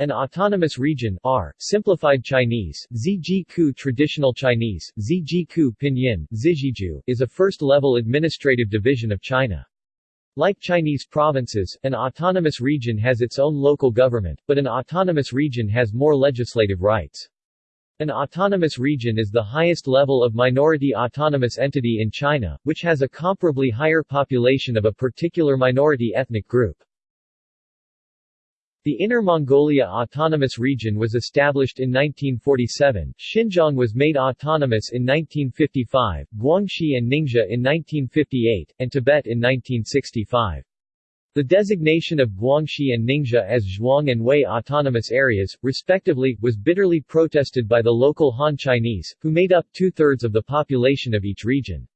An autonomous region R, simplified Chinese, Zijiku traditional Chinese, Zijiku pinyin, Zijiju, is a first-level administrative division of China. Like Chinese provinces, an autonomous region has its own local government, but an autonomous region has more legislative rights. An autonomous region is the highest level of minority autonomous entity in China, which has a comparably higher population of a particular minority ethnic group. The Inner Mongolia Autonomous Region was established in 1947, Xinjiang was made autonomous in 1955, Guangxi and Ningxia in 1958, and Tibet in 1965. The designation of Guangxi and Ningxia as Zhuang and Hui autonomous areas, respectively, was bitterly protested by the local Han Chinese, who made up two-thirds of the population of each region.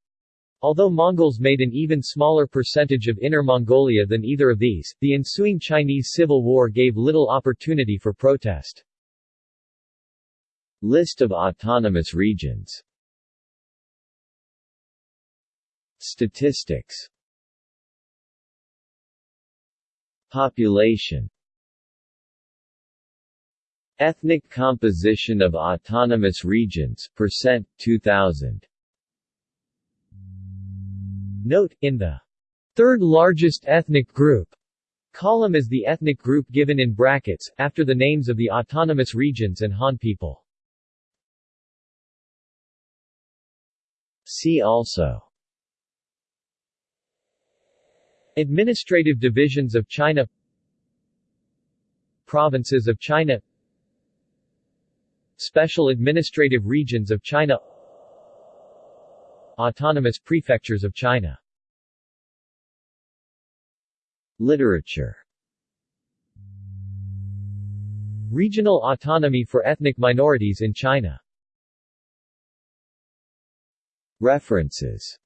Although Mongols made an even smaller percentage of Inner Mongolia than either of these, the ensuing Chinese Civil War gave little opportunity for protest. List of autonomous regions. Statistics. Population. Ethnic composition of autonomous regions, percent, 2000 Note, in the third largest ethnic group column is the ethnic group given in brackets, after the names of the autonomous regions and Han people. See also Administrative divisions of China Provinces of China Special administrative regions of China Autonomous Prefectures of China. Literature. Regional autonomy for ethnic minorities in China. References